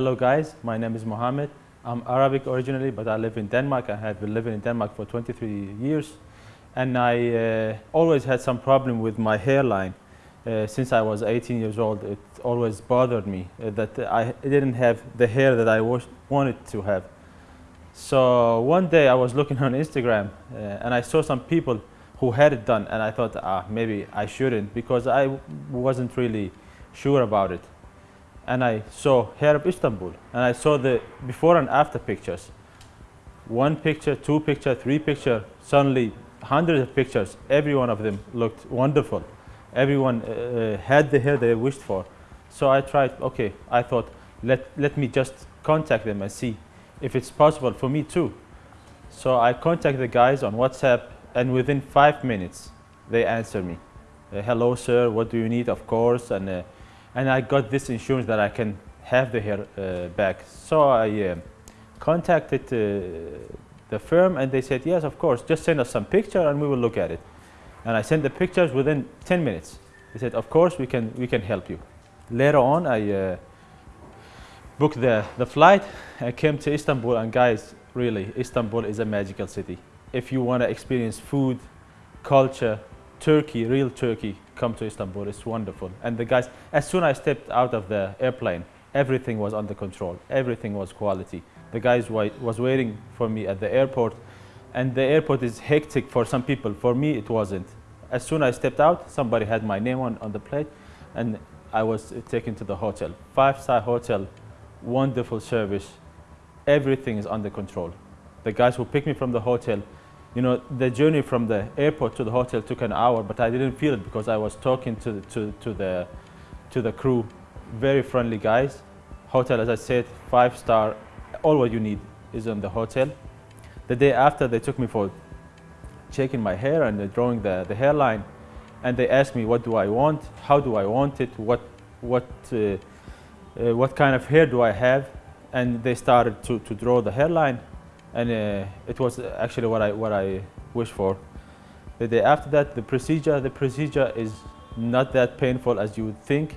Hello guys, my name is Mohammed. I'm Arabic originally, but I live in Denmark. I have been living in Denmark for 23 years. And I uh, always had some problem with my hairline. Uh, since I was 18 years old, it always bothered me uh, that I didn't have the hair that I wanted to have. So one day I was looking on Instagram uh, and I saw some people who had it done and I thought, ah, maybe I shouldn't because I wasn't really sure about it and I saw Hair of Istanbul and I saw the before and after pictures. One picture, two picture, three picture, suddenly hundreds of pictures, every one of them looked wonderful. Everyone uh, had the hair they wished for. So I tried, okay, I thought, let, let me just contact them and see if it's possible for me too. So I contacted the guys on WhatsApp and within five minutes they answered me. Uh, Hello sir, what do you need? Of course. And uh, and I got this insurance that I can have the hair uh, back. So I uh, contacted uh, the firm and they said, yes, of course, just send us some picture and we will look at it. And I sent the pictures within 10 minutes. They said, of course, we can, we can help you. Later on, I uh, booked the, the flight. I came to Istanbul and guys, really, Istanbul is a magical city. If you want to experience food, culture, Turkey, real Turkey, come to Istanbul. It's wonderful. And the guys, as soon as I stepped out of the airplane, everything was under control. Everything was quality. The guys was waiting for me at the airport. And the airport is hectic for some people. For me, it wasn't. As soon as I stepped out, somebody had my name on, on the plate. And I was uh, taken to the hotel. Five-star hotel, wonderful service. Everything is under control. The guys who picked me from the hotel, you know, the journey from the airport to the hotel took an hour, but I didn't feel it because I was talking to the, to, to the, to the crew. Very friendly guys. Hotel, as I said, five star. All what you need is in the hotel. The day after, they took me for checking my hair and drawing the, the hairline. And they asked me, what do I want? How do I want it? What, what, uh, uh, what kind of hair do I have? And they started to, to draw the hairline and uh, it was actually what I what I wished for. The day after that, the procedure the procedure is not that painful as you would think.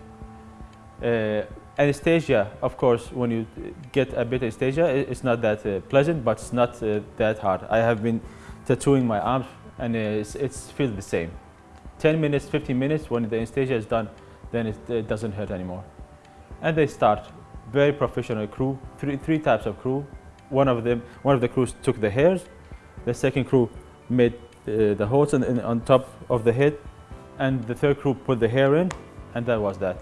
Uh, anesthesia, of course, when you get a bit of anesthesia, it's not that uh, pleasant, but it's not uh, that hard. I have been tattooing my arms, and it's, it's feels the same. 10 minutes, 15 minutes, when the anesthesia is done, then it, it doesn't hurt anymore. And they start very professional crew, three, three types of crew, one of them, one of the crews took the hairs, the second crew made uh, the holes in, in, on top of the head, and the third crew put the hair in, and that was that.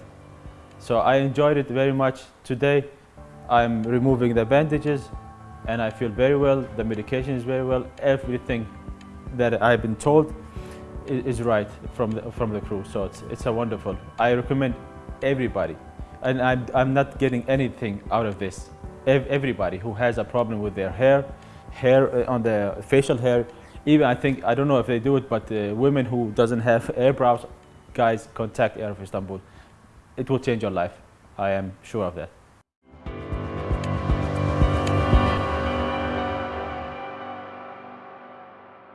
So I enjoyed it very much. Today, I'm removing the bandages, and I feel very well. The medication is very well. Everything that I've been told is, is right from the, from the crew. So it's, it's a wonderful. I recommend everybody, and I'm, I'm not getting anything out of this everybody who has a problem with their hair, hair uh, on the facial hair, even I think, I don't know if they do it, but uh, women who doesn't have eyebrows, guys, contact Hair of Istanbul. It will change your life. I am sure of that.